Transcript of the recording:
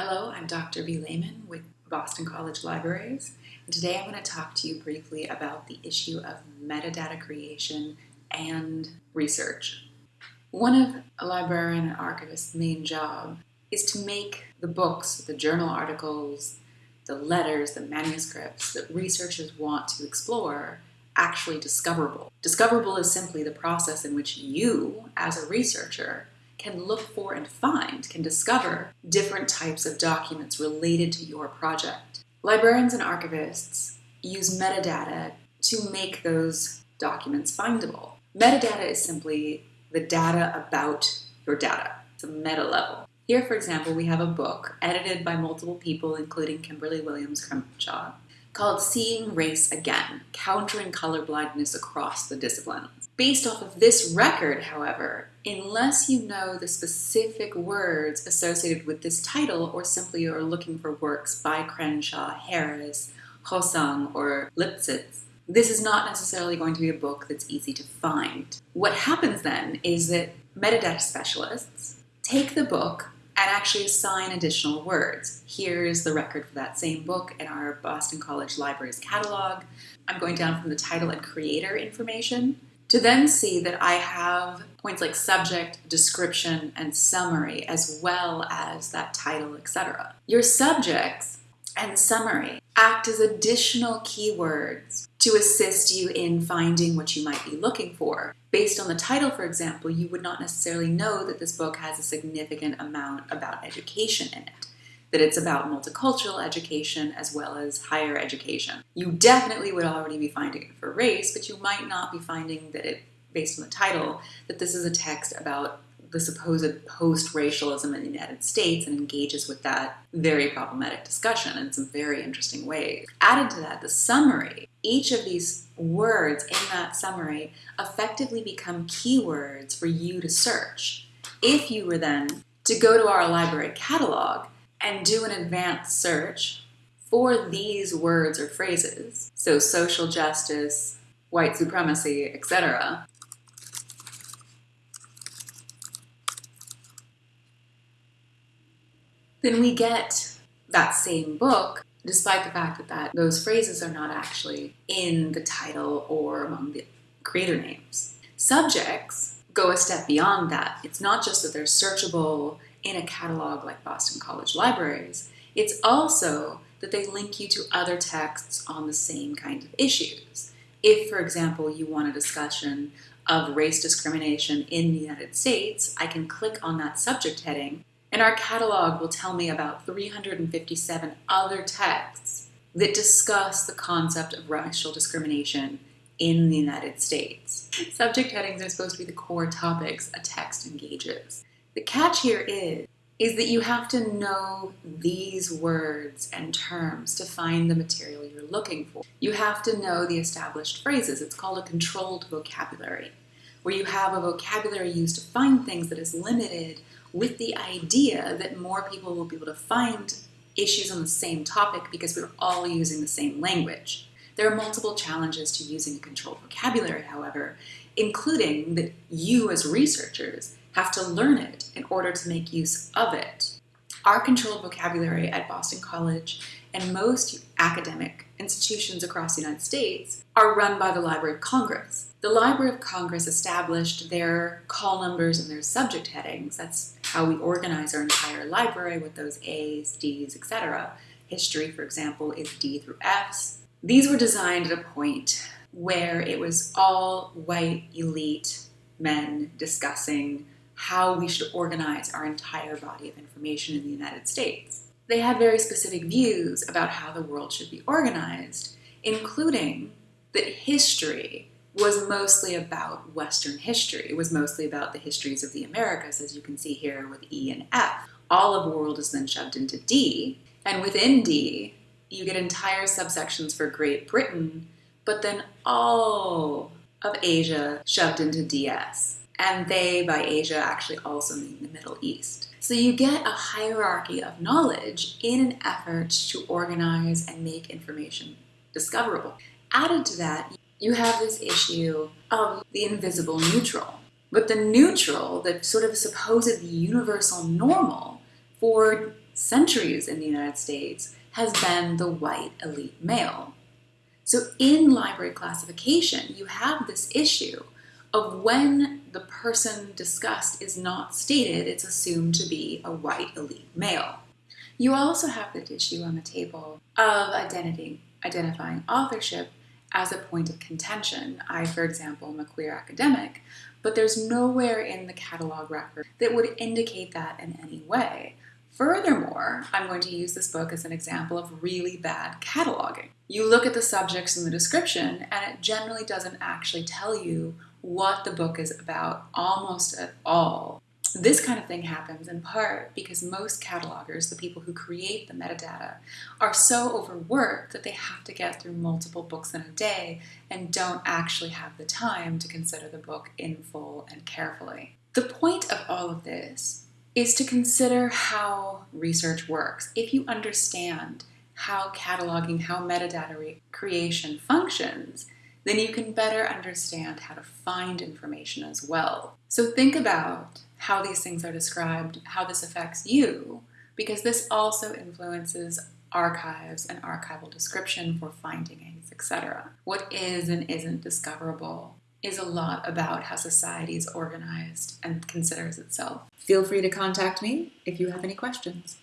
Hello, I'm Dr. B. Lehman with Boston College Libraries, and today I'm going to talk to you briefly about the issue of metadata creation and research. One of a librarian and archivist's main job is to make the books, the journal articles, the letters, the manuscripts that researchers want to explore actually discoverable. Discoverable is simply the process in which you, as a researcher, can look for and find, can discover different types of documents related to your project. Librarians and archivists use metadata to make those documents findable. Metadata is simply the data about your data. It's a meta level. Here, for example, we have a book edited by multiple people, including Kimberlé Williams Crenshaw, called Seeing Race Again, Countering Colorblindness Across the Disciplines. Based off of this record, however, unless you know the specific words associated with this title or simply are looking for works by Crenshaw, Harris, Hosang, or Lipsitz, this is not necessarily going to be a book that's easy to find. What happens then is that metadata specialists take the book and actually assign additional words. Here's the record for that same book in our Boston College Libraries catalog. I'm going down from the title and creator information to then see that I have points like subject, description, and summary, as well as that title, etc. Your subjects and summary act as additional keywords to assist you in finding what you might be looking for. Based on the title, for example, you would not necessarily know that this book has a significant amount about education in it, that it's about multicultural education as well as higher education. You definitely would already be finding it for race, but you might not be finding that it, based on the title, that this is a text about the supposed post-racialism in the United States and engages with that very problematic discussion in some very interesting ways. Added to that, the summary, each of these words in that summary effectively become keywords for you to search. If you were then to go to our library catalog and do an advanced search for these words or phrases, so social justice, white supremacy, etc., then we get that same book, despite the fact that, that those phrases are not actually in the title or among the creator names. Subjects go a step beyond that. It's not just that they're searchable in a catalog like Boston College Libraries, it's also that they link you to other texts on the same kind of issues. If, for example, you want a discussion of race discrimination in the United States, I can click on that subject heading and our catalog will tell me about 357 other texts that discuss the concept of racial discrimination in the United States. Subject headings are supposed to be the core topics a text engages. The catch here is, is that you have to know these words and terms to find the material you're looking for. You have to know the established phrases. It's called a controlled vocabulary, where you have a vocabulary used to find things that is limited with the idea that more people will be able to find issues on the same topic because we're all using the same language. There are multiple challenges to using a controlled vocabulary, however, including that you as researchers have to learn it in order to make use of it. Our controlled vocabulary at Boston College and most academic institutions across the United States are run by the Library of Congress. The Library of Congress established their call numbers and their subject headings. That's how we organize our entire library with those A's, D's, etc. History, for example, is D through F's. These were designed at a point where it was all white elite men discussing how we should organize our entire body of information in the United States. They had very specific views about how the world should be organized, including that history was mostly about Western history. It was mostly about the histories of the Americas, as you can see here with E and F. All of the world is then shoved into D, and within D, you get entire subsections for Great Britain, but then all of Asia shoved into DS. And they, by Asia, actually also mean the Middle East. So you get a hierarchy of knowledge in an effort to organize and make information discoverable. Added to that, you have this issue of the invisible neutral. But the neutral, the sort of supposed universal normal for centuries in the United States has been the white elite male. So in library classification, you have this issue of when the person discussed is not stated, it's assumed to be a white elite male. You also have the issue on the table of identity, identifying authorship as a point of contention. I, for example, am a queer academic, but there's nowhere in the catalog record that would indicate that in any way. Furthermore, I'm going to use this book as an example of really bad cataloging. You look at the subjects in the description, and it generally doesn't actually tell you what the book is about almost at all. This kind of thing happens in part because most catalogers, the people who create the metadata, are so overworked that they have to get through multiple books in a day and don't actually have the time to consider the book in full and carefully. The point of all of this is to consider how research works. If you understand how cataloging, how metadata creation functions, then you can better understand how to find information as well. So think about how these things are described, how this affects you, because this also influences archives and archival description for finding aids, etc. What is and isn't discoverable is a lot about how society is organized and considers itself. Feel free to contact me if you have any questions.